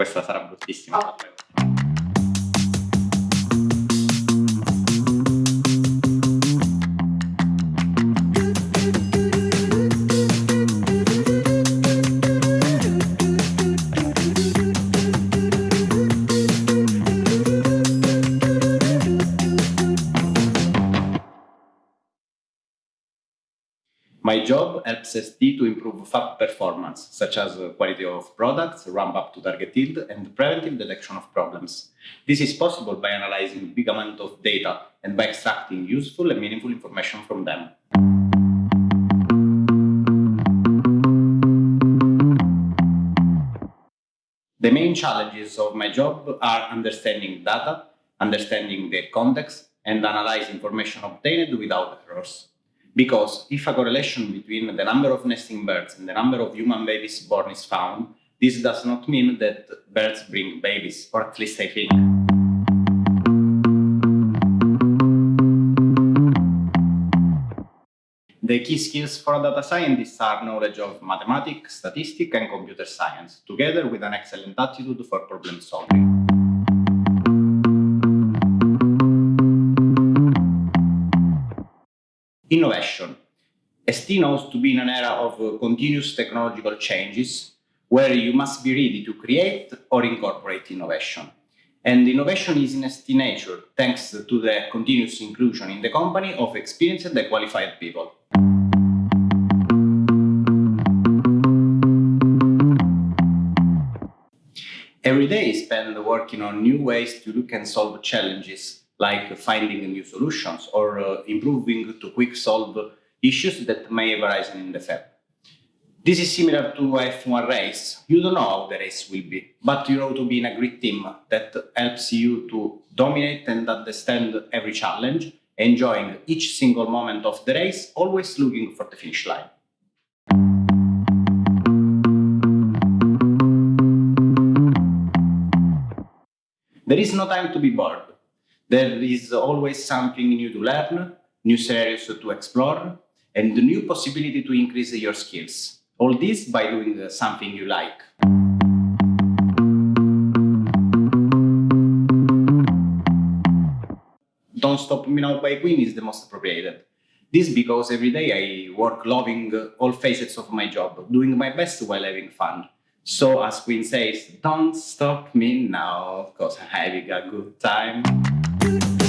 Questa sarà bruttissima. Oh. My job helps ST to improve fab performance, such as uh, quality of products, ramp up to target yield, and preventive detection of problems. This is possible by analyzing big amount of data and by extracting useful and meaningful information from them. The main challenges of my job are understanding data, understanding their context, and analyze information obtained without errors. Because if a correlation between the number of nesting birds and the number of human babies born is found, this does not mean that birds bring babies, or at least I think. The key skills for a data scientist are knowledge of mathematics, statistics, and computer science, together with an excellent attitude for problem solving. Innovation. ST knows to be in an era of uh, continuous technological changes where you must be ready to create or incorporate innovation. And innovation is in ST nature, thanks to the continuous inclusion in the company of experienced and qualified people. Every day I spend working on new ways to look and solve challenges like finding new solutions or uh, improving to quick solve issues that may arise in the fab. This is similar to F1 race. You don't know how the race will be, but you know to be in a great team that helps you to dominate and understand every challenge, enjoying each single moment of the race, always looking for the finish line. There is no time to be bored. There is always something new to learn, new scenarios to explore, and the new possibility to increase your skills. All this by doing uh, something you like. Don't Stop Me Now by Queen is the most appropriate. This because every day I work loving all facets of my job, doing my best while having fun. So as Queen says, don't stop me now, cause I'm having a good time do, do.